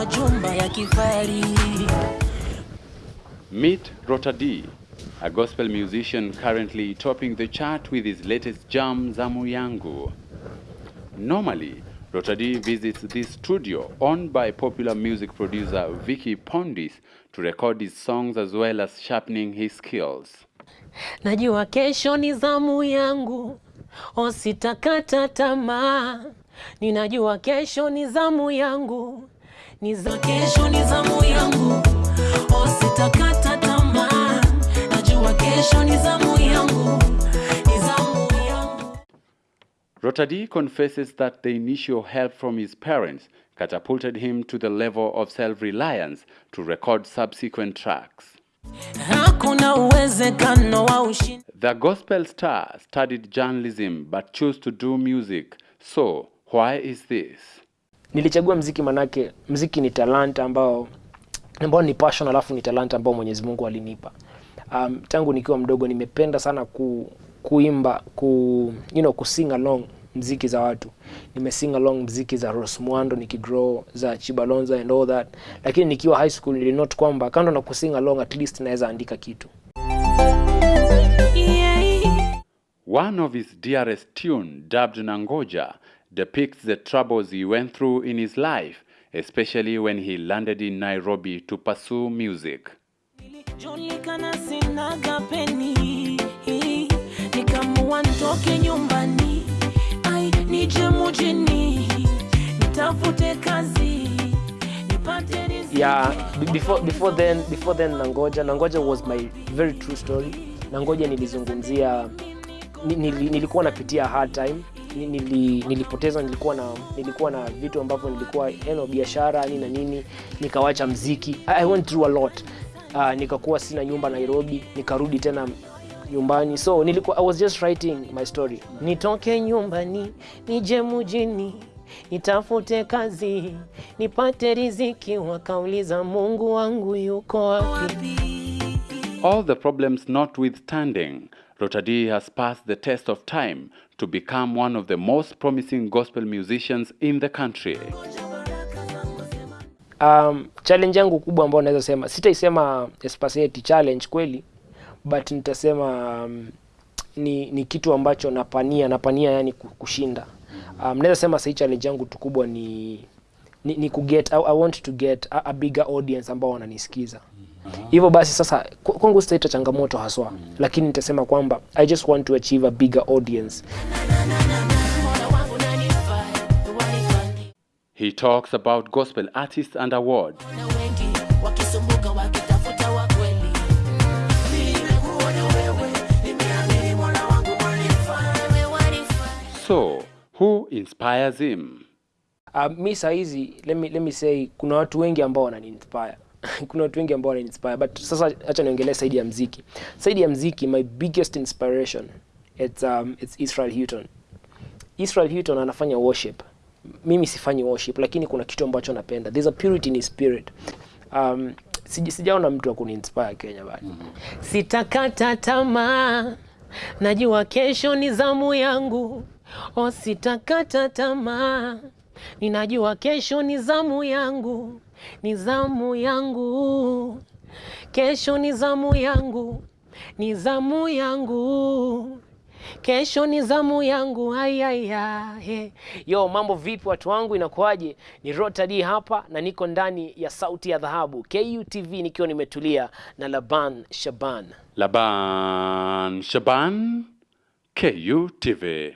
majumba ya kifahari. Meet Rota D, a gospel musician currently topping the chart with his latest jam Zamu Yangu. Normally, Rota D visits this studio owned by popular music producer Vicky Pondis to record his songs as well as sharpening his skills. Najua kesho ni zamu yangu, ositakata tamaa. Ninajua kesho ni zamu yangu, ni za kesho ni zamu yangu, ositakata tamaa. Najua kesho ni zamu yangu, ni zamu yangu. Rota confesses that the initial help from his parents catapulted him to the level of self-reliance to record subsequent tracks. The gospel star studied journalism but chose to do music. So, why is this? Nilichagua mziki manake mziki ni talanta ambao ambao ni passion alafu ni talanta ambao Mwenyezi Mungu alinipa. Um, tangu nikiwa mdogo nimependa sana ku, kuimba ku, you know, kusing along mziki za watu. Nimesing along mziki za Rose Muhando nikigrow za Chibalonza and all that. Lakini nikiwa high school nilinote kwamba kando na kusing along at least naweza andika kitu. One of his dearest tune, dubbed Nangoja, depicts the troubles he went through in his life, especially when he landed in Nairobi to pursue music. Yeah before before then before then nangoja nangoja was my very true story. Nangoja nilizungumzia ni- nili, nilikuwa napitia hard time nili, nilipoteza nilikuwa na nilikuwa na vitu ambavyo nilikuwa eno biashara nini na nini nikawacha mziki. I, went through a lot. Uh, nikakuwa sina nyumba Nairobi nikarudi tena nyumbani. So nilikuwa I was just writing my story. Nitoke nyumbani, nije mjini nitafute kazi, nipate riziki. Wakauliza Mungu wangu yuko wapi? All the problems notwithstanding, Rotadi has passed the test of time to become one of the most promising gospel musicians in the country. um, challenge yangu kubwa ambayo naweza sema sitaisema especially challenge kweli but nitasema um, ni, ni kitu ambacho napania napania yani kushinda um, naweza sema sahii challenge yangu tu kubwa ni ni, ni kuget I, I want to get a, a bigger audience ambao wananisikiza hivyo basi sasa kwangu sitaita changamoto haswa lakini nitasema kwamba i just want to achieve a bigger audience. He talks about gospel artists and wanifaa. So, who inspires him? Uh, mi sahizi let me, let me say kuna watu wengi ambao wananiinspire kuna watu wengi ambao wananiinspire but sasa acha niongelee saidi ya mziki. Saidi ya mziki my biggest inspiration it's, um, it's Israel Houghton. Israel Houghton anafanya worship. Mimi sifanyi worship lakini kuna kitu ambacho napenda. There's a purity in his spirit. Um, sijaona mtu wa kuniinspire Kenya bado. Sitakata tamaa, najua kesho ni zamu yangu. O, sitakata tamaa, ninajua kesho ni zamu yangu, ni zamu yangu, kesho ni zamu yangu, ni zamu yangu, kesho ni zamu yangu. Ayaya. Yo, mambo vipi watu wangu, inakuwaje? Ni Rota D hapa na niko ndani ya Sauti ya Dhahabu KUTV nikiwa nimetulia na Laban Shaban. Laban Shaban, KUTV.